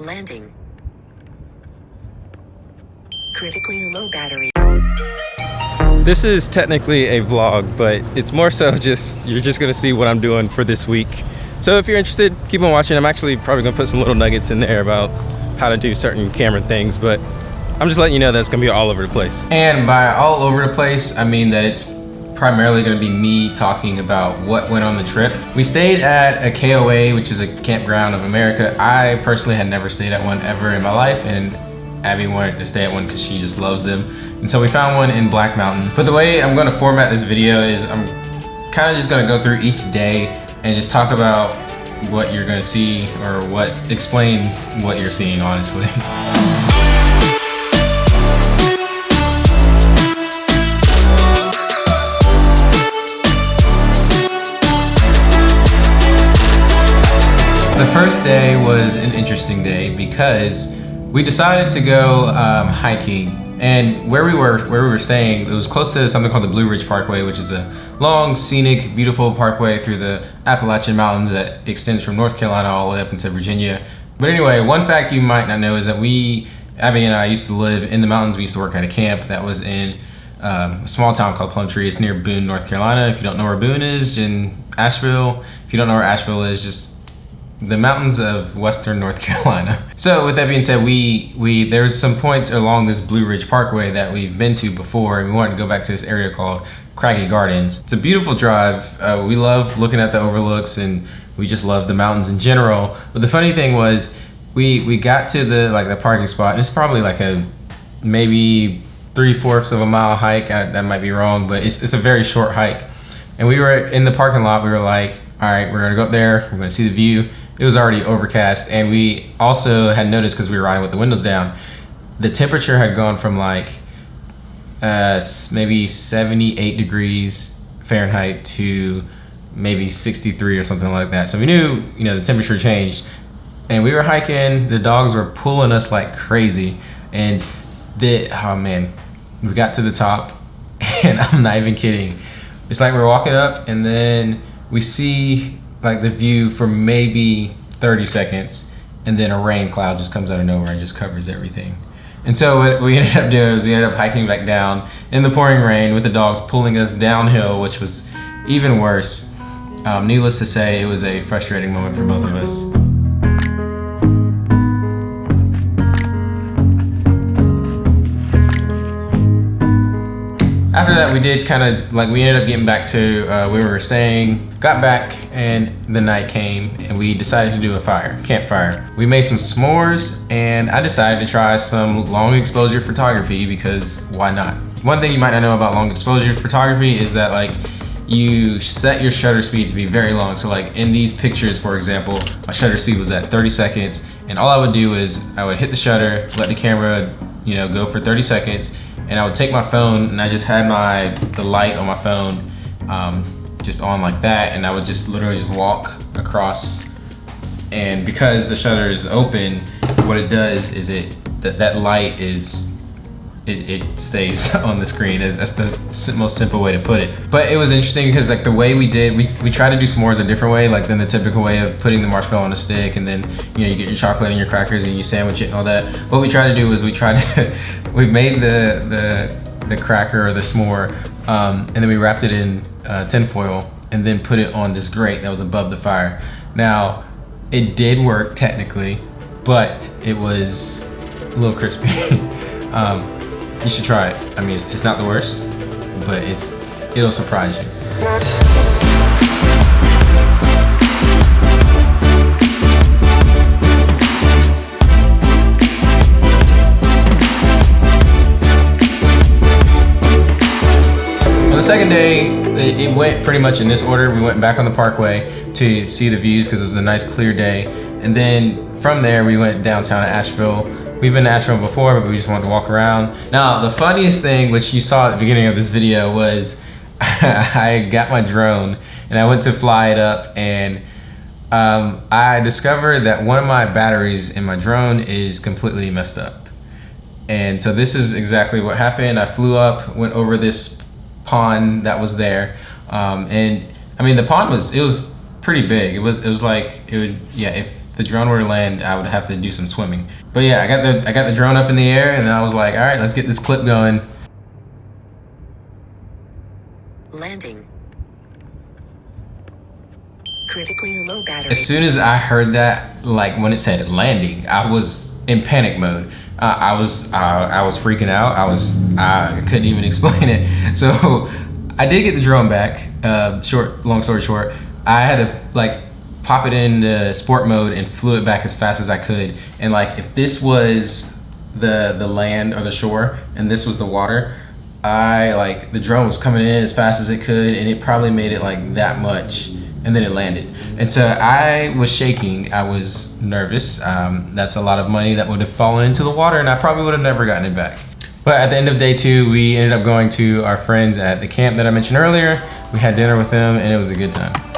Landing. Critically low battery. This is technically a vlog, but it's more so just, you're just gonna see what I'm doing for this week. So if you're interested, keep on watching. I'm actually probably gonna put some little nuggets in there about how to do certain camera things, but I'm just letting you know that it's gonna be all over the place. And by all over the place, I mean that it's primarily gonna be me talking about what went on the trip. We stayed at a KOA, which is a Campground of America. I personally had never stayed at one ever in my life, and Abby wanted to stay at one because she just loves them. And so we found one in Black Mountain. But the way I'm gonna format this video is I'm kind of just gonna go through each day and just talk about what you're gonna see or what, explain what you're seeing honestly. The first day was an interesting day because we decided to go um, hiking and where we were where we were staying it was close to something called the Blue Ridge Parkway which is a long scenic beautiful parkway through the Appalachian Mountains that extends from North Carolina all the way up into Virginia but anyway one fact you might not know is that we Abby and I used to live in the mountains we used to work at a camp that was in um, a small town called Plumtree. It's near Boone, North Carolina. If you don't know where Boone is, in Asheville. If you don't know where Asheville is, just the mountains of western North Carolina. So with that being said, we we there's some points along this Blue Ridge Parkway that we've been to before, and we wanted to go back to this area called Craggy Gardens. It's a beautiful drive. Uh, we love looking at the overlooks, and we just love the mountains in general. But the funny thing was, we we got to the like the parking spot, and it's probably like a maybe three fourths of a mile hike. I, that might be wrong, but it's it's a very short hike. And we were in the parking lot. We were like, all right, we're gonna go up there. We're gonna see the view it was already overcast and we also had noticed because we were riding with the windows down the temperature had gone from like uh, maybe 78 degrees Fahrenheit to maybe 63 or something like that. So we knew you know the temperature changed and we were hiking. The dogs were pulling us like crazy and the oh man we got to the top and I'm not even kidding. It's like we're walking up and then we see like the view for maybe 30 seconds and then a rain cloud just comes out of nowhere and just covers everything. And so what we ended up doing was we ended up hiking back down in the pouring rain with the dogs pulling us downhill, which was even worse. Um, needless to say, it was a frustrating moment for both of us. After that, we did kind of like we ended up getting back to uh, where we were staying, got back, and the night came, and we decided to do a fire, campfire. We made some s'mores, and I decided to try some long exposure photography because why not? One thing you might not know about long exposure photography is that like you set your shutter speed to be very long. So like in these pictures, for example, my shutter speed was at 30 seconds, and all I would do is I would hit the shutter, let the camera, you know, go for 30 seconds, and I would take my phone and I just had my the light on my phone um, just on like that and I would just literally just walk across and because the shutter is open what it does is it that, that light is it, it stays on the screen. That's the most simple way to put it. But it was interesting because like the way we did, we, we tried to do s'mores a different way, like than the typical way of putting the marshmallow on a stick and then, you know, you get your chocolate and your crackers and you sandwich it and all that. What we tried to do was we tried to, we made the, the, the cracker or the s'more um, and then we wrapped it in uh, tinfoil and then put it on this grate that was above the fire. Now, it did work technically, but it was a little crispy. um, you should try it. I mean, it's, it's not the worst, but it's it'll surprise you. On the second day, it went pretty much in this order. We went back on the parkway to see the views because it was a nice clear day. And then from there, we went downtown to Asheville We've been to Asheville before, but we just wanted to walk around. Now, the funniest thing, which you saw at the beginning of this video, was I got my drone and I went to fly it up and um, I discovered that one of my batteries in my drone is completely messed up. And so this is exactly what happened. I flew up, went over this pond that was there. Um, and I mean, the pond was, it was pretty big. It was, it was like, it would, yeah, if the drone were to land, I would have to do some swimming. But yeah, I got the I got the drone up in the air, and then I was like, all right, let's get this clip going. Landing. Critically low battery. As soon as I heard that, like when it said landing, I was in panic mode. Uh, I was uh, I was freaking out. I was I couldn't even explain it. So I did get the drone back. Uh, short, long story short, I had to like pop it into sport mode and flew it back as fast as I could. And like if this was the the land or the shore and this was the water, I like the drone was coming in as fast as it could and it probably made it like that much and then it landed. And so I was shaking. I was nervous. Um, that's a lot of money that would have fallen into the water and I probably would have never gotten it back. But at the end of day two, we ended up going to our friends at the camp that I mentioned earlier. We had dinner with them and it was a good time.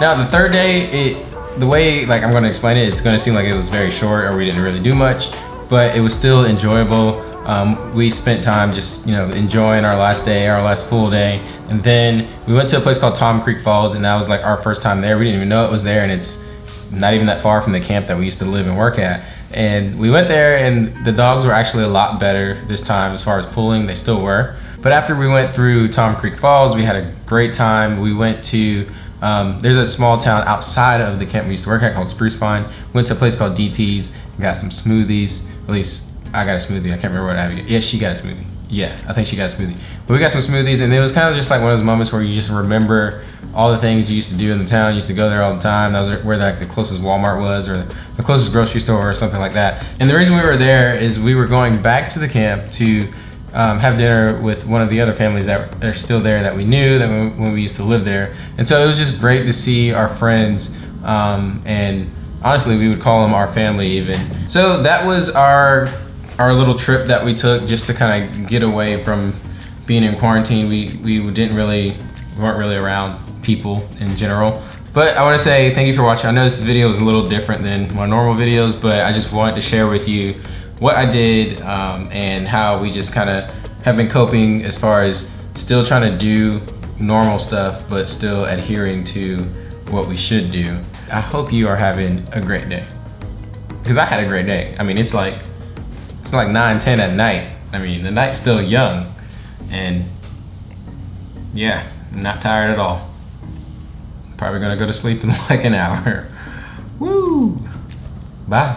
Now the third day, it the way like I'm gonna explain it, it's gonna seem like it was very short or we didn't really do much, but it was still enjoyable. Um, we spent time just you know enjoying our last day, our last full day, and then we went to a place called Tom Creek Falls, and that was like our first time there. We didn't even know it was there, and it's not even that far from the camp that we used to live and work at. And we went there, and the dogs were actually a lot better this time as far as pulling. They still were, but after we went through Tom Creek Falls, we had a great time. We went to um, there's a small town outside of the camp we used to work at called Spruce Pine. Went to a place called DT's and got some smoothies. At least I got a smoothie. I can't remember what I had. Yeah, she got a smoothie. Yeah, I think she got a smoothie. But we got some smoothies, and it was kind of just like one of those moments where you just remember all the things you used to do in the town. You used to go there all the time. That was where like the closest Walmart was, or the closest grocery store, or something like that. And the reason we were there is we were going back to the camp to um, have dinner with one of the other families that are still there that we knew that when, when we used to live there. And so it was just great to see our friends um, and honestly we would call them our family even. So that was our our little trip that we took just to kind of get away from being in quarantine. We, we didn't really, we weren't really around people in general. But I want to say thank you for watching. I know this video is a little different than my normal videos, but I just wanted to share with you what I did um, and how we just kind of have been coping as far as still trying to do normal stuff, but still adhering to what we should do. I hope you are having a great day. Because I had a great day. I mean, it's like, it's like 9, 10 at night. I mean, the night's still young. And yeah, I'm not tired at all. Probably gonna go to sleep in like an hour. Woo! Bye.